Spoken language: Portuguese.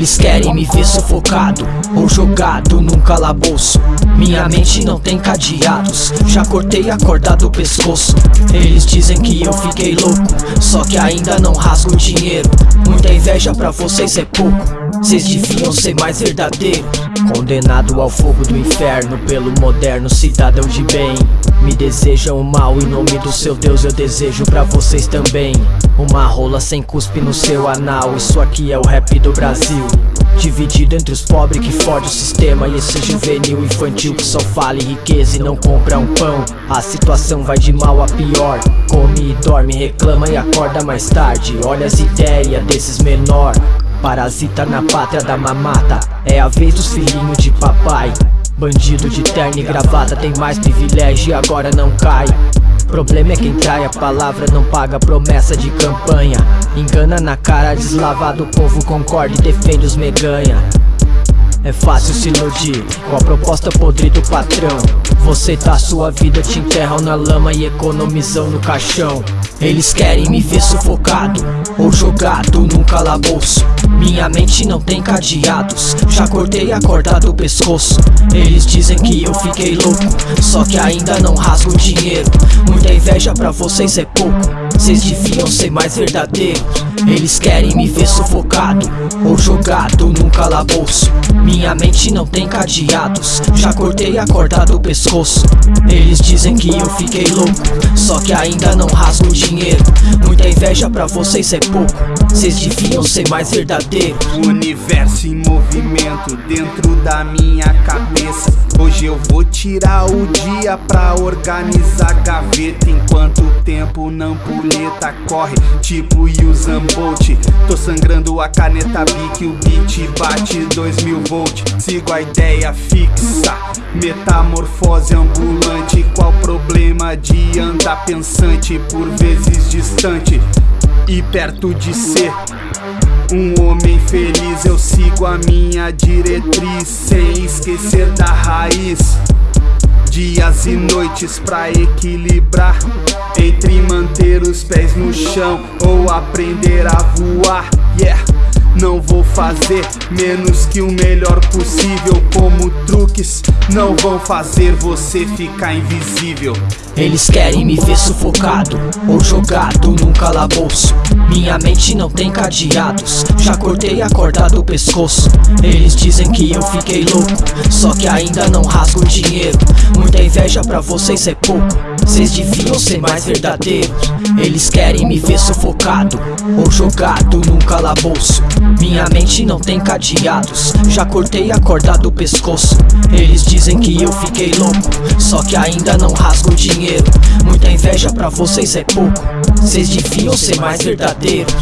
Eles querem me ver sufocado ou jogado num calabouço. Minha mente não tem cadeados, já cortei a corda do pescoço. Eles dizem que eu fiquei louco, só que ainda não rasgo dinheiro. Muita inveja pra vocês é pouco, vocês deviam ser mais verdadeiros. Condenado ao fogo do inferno pelo moderno cidadão de bem. Me desejam o mal em nome do seu Deus, eu desejo pra vocês também. Uma rola sem cuspe no seu anal, isso aqui é o rap do Brasil. Dividido entre os pobres que fode o sistema E esse juvenil infantil que só fala em riqueza e não compra um pão A situação vai de mal a pior Come e dorme, reclama e acorda mais tarde Olha as ideias desses menor Parasita na pátria da mamata É a vez dos filhinhos de papai Bandido de terno e gravata tem mais privilégio e agora não cai. Problema é quem trai a palavra, não paga promessa de campanha. Engana na cara deslavado, o povo concorda e defende os meganha. É fácil se iludir com a proposta podre do patrão. Você tá sua vida, te enterram na lama e economizam no caixão Eles querem me ver sufocado ou jogado num calabouço. Minha mente não tem cadeados, já cortei a corda do pescoço. Eles dizem que eu fiquei louco, só que ainda não rasgo dinheiro. Muita inveja pra vocês é pouco, vocês deviam ser mais verdadeiros. Eles querem me ver sufocado ou jogado num calabouço. Minha mente não tem cadeados Já cortei a corda do pescoço. Eles dizem que eu fiquei louco Só que ainda não rasgo dinheiro. Muita inveja pra vocês é pouco Vocês deviam ser mais verdadeiros. Universo em movimento dentro da minha cabeça. Hoje eu vou tirar o dia pra organizar gaveta. Enquanto o tempo não puleta corre tipo Usain Bolt. Tô sangrando a caneta Bic, o beat bate 2000 volt. Sigo a ideia fixa, metamorfose ambulante Qual problema de andar pensante, por vezes distante E perto de ser? Um homem feliz, eu sigo a minha diretriz Sem esquecer da raiz. Dias e noites pra equilibrar Entre manter os pés no chão Ou aprender a voar. Yeah não vou fazer menos que o melhor possível. Como truques não vão fazer você ficar invisível. Eles querem me ver sufocado ou jogado num calabouço. Minha mente não tem cadeados, já cortei a corda do pescoço. Eles dizem que eu fiquei louco, só que ainda não rasgo dinheiro. Muita inveja pra vocês é pouco, vocês deviam ser mais verdadeiros. Eles querem me ver sufocado ou jogado num calabouço. Minha mente não tem cadeados. Já cortei a corda do pescoço. Eles dizem que eu fiquei louco Só que ainda não rasgo dinheiro. Muita inveja pra vocês é pouco. Vocês deviam ser mais verdadeiros